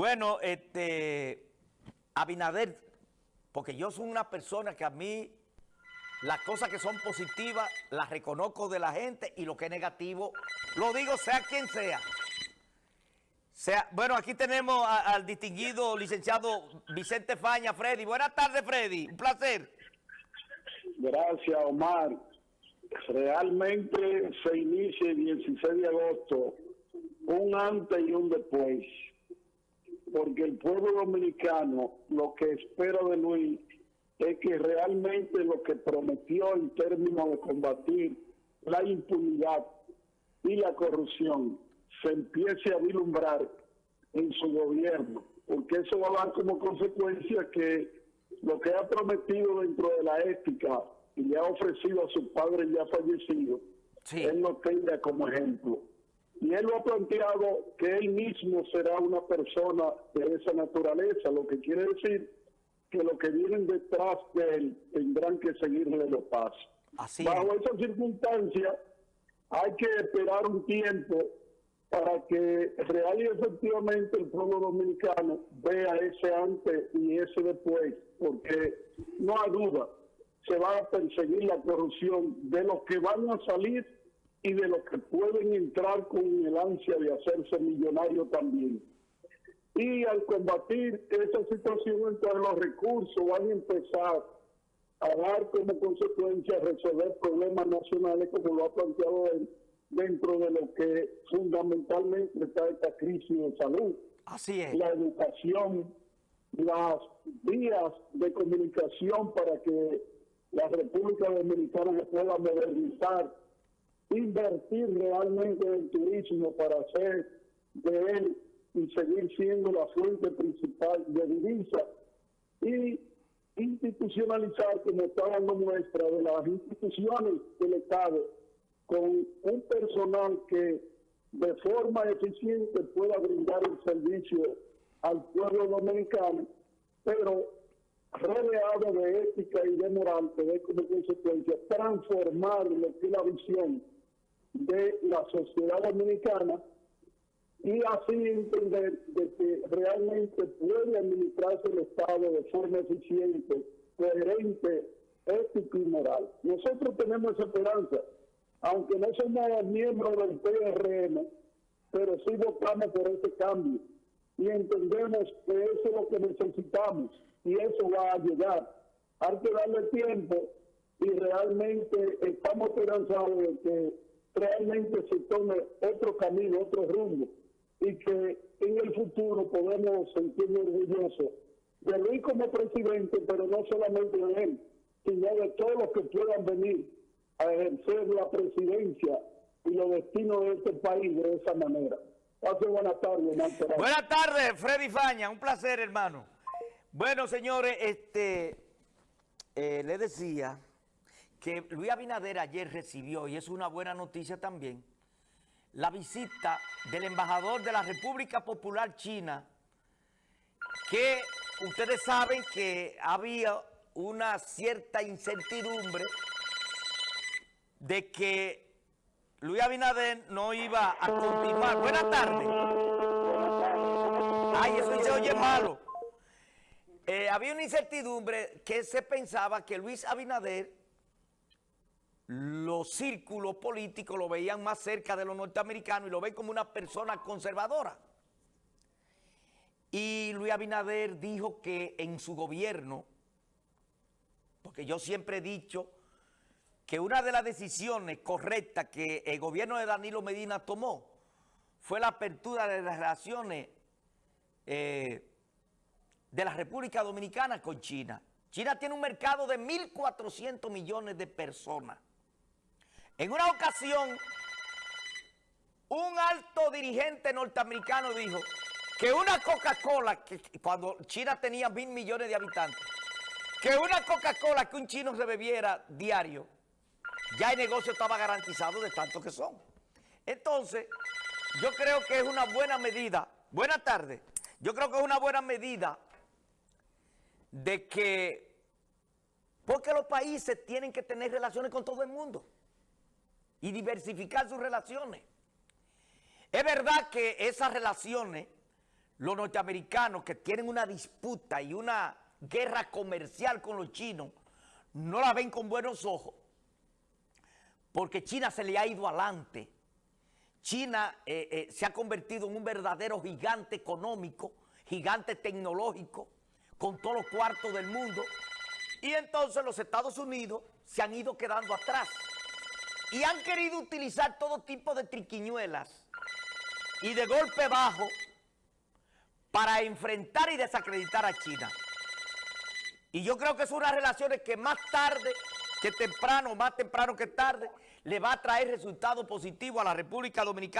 Bueno, este, Abinader, porque yo soy una persona que a mí las cosas que son positivas las reconozco de la gente y lo que es negativo lo digo sea quien sea. sea bueno, aquí tenemos al distinguido licenciado Vicente Faña, Freddy. Buenas tardes, Freddy. Un placer. Gracias, Omar. Realmente se inicia el 16 de agosto un antes y un después porque el pueblo dominicano lo que espera de Luis es que realmente lo que prometió en términos de combatir la impunidad y la corrupción se empiece a vislumbrar en su gobierno, porque eso va a dar como consecuencia que lo que ha prometido dentro de la ética y le ha ofrecido a su padre ya fallecido, él lo tenga como ejemplo. Y él lo ha planteado que él mismo será una persona de esa naturaleza, lo que quiere decir que los que vienen detrás de él tendrán que seguirle los pasos. Así Bajo esa circunstancia hay que esperar un tiempo para que real y efectivamente el pueblo dominicano vea ese antes y ese después, porque no hay duda, se va a perseguir la corrupción de los que van a salir y de los que pueden entrar con el ansia de hacerse millonario también. Y al combatir esa situación, entonces los recursos van a empezar a dar como consecuencia resolver problemas nacionales como lo ha planteado él dentro de lo que fundamentalmente está esta crisis de salud. Así es. La educación, las vías de comunicación para que la República Dominicana se pueda modernizar invertir realmente en el turismo para hacer de él y seguir siendo la fuente principal de divisa y institucionalizar, como está dando muestra, de las instituciones del Estado con un personal que de forma eficiente pueda brindar el servicio al pueblo dominicano, pero rodeado de ética y de moral, que ve como consecuencia transformar lo que es la visión de la sociedad dominicana y así entender de que realmente puede administrarse el Estado de forma eficiente, coherente, ético y moral. Nosotros tenemos esa esperanza, aunque no somos miembros del PRM, pero sí votamos por ese cambio y entendemos que eso es lo que necesitamos y eso va a llegar. Hay que darle tiempo y realmente estamos esperanzados de que realmente se tome otro camino, otro rumbo, y que en el futuro podemos sentirnos orgullosos de Luis como presidente, pero no solamente de él, sino de todos los que puedan venir a ejercer la presidencia y los destinos de este país de esa manera. Pase buenas tardes, Buenas tardes, Freddy Faña, un placer, hermano. Bueno, señores, este, eh, le decía que Luis Abinader ayer recibió, y es una buena noticia también, la visita del embajador de la República Popular China, que ustedes saben que había una cierta incertidumbre de que Luis Abinader no iba a continuar. Buenas tardes. Ay, eso se oye malo. Eh, había una incertidumbre que se pensaba que Luis Abinader los círculos políticos lo veían más cerca de los norteamericanos y lo ven como una persona conservadora. Y Luis Abinader dijo que en su gobierno, porque yo siempre he dicho que una de las decisiones correctas que el gobierno de Danilo Medina tomó fue la apertura de las relaciones eh, de la República Dominicana con China. China tiene un mercado de 1.400 millones de personas. En una ocasión, un alto dirigente norteamericano dijo que una Coca-Cola, cuando China tenía mil millones de habitantes, que una Coca-Cola que un chino se bebiera diario, ya el negocio estaba garantizado de tanto que son. Entonces, yo creo que es una buena medida. Buenas tardes. Yo creo que es una buena medida de que, porque los países tienen que tener relaciones con todo el mundo y diversificar sus relaciones. Es verdad que esas relaciones los norteamericanos que tienen una disputa y una guerra comercial con los chinos, no la ven con buenos ojos, porque China se le ha ido adelante. China eh, eh, se ha convertido en un verdadero gigante económico, gigante tecnológico, con todos los cuartos del mundo. Y entonces los Estados Unidos se han ido quedando atrás. Y han querido utilizar todo tipo de triquiñuelas y de golpe bajo para enfrentar y desacreditar a China. Y yo creo que son unas relaciones que más tarde que temprano, más temprano que tarde, le va a traer resultados positivos a la República Dominicana.